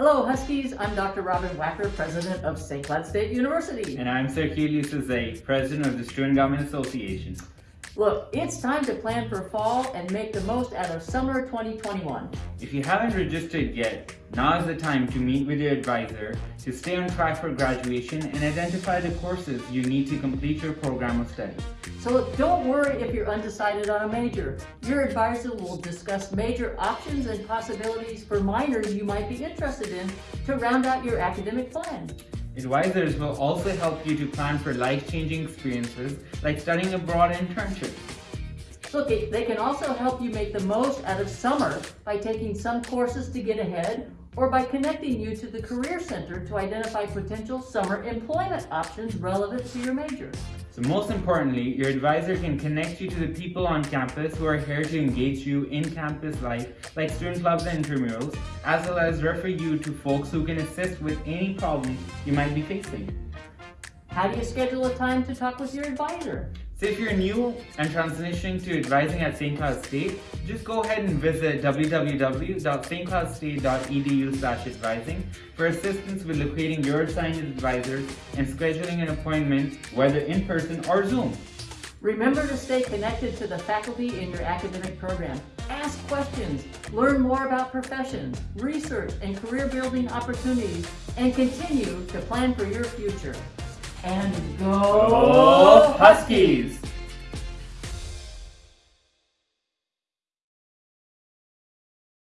Hello Huskies, I'm Dr. Robbyn Wacker, President of St. Cloud State University. And I'm Sir Helios Zay, President of the Student Government Association. Look, it's time to plan for fall and make the most out of summer 2021. If you haven't registered yet, now is the time to meet with your advisor to stay on track for graduation and identify the courses you need to complete your program of study. So don't worry if you're undecided on a major. Your advisor will discuss major options and possibilities for minors you might be interested in to round out your academic plan. Advisors will also help you to plan for life-changing experiences like studying abroad internship. Look, they can also help you make the most out of summer by taking some courses to get ahead or by connecting you to the Career Center to identify potential summer employment options relevant to your major. So most importantly, your advisor can connect you to the people on campus who are here to engage you in campus life, like student clubs and intramurals, as well as refer you to folks who can assist with any problems you might be facing. How do you schedule a time to talk with your advisor? So if you're new and transitioning to advising at St. Cloud State, just go ahead and visit www.stcloudstate.edu advising for assistance with locating your assigned advisors and scheduling an appointment, whether in person or Zoom. Remember to stay connected to the faculty in your academic program. Ask questions, learn more about professions, research and career building opportunities, and continue to plan for your future and go Huskies!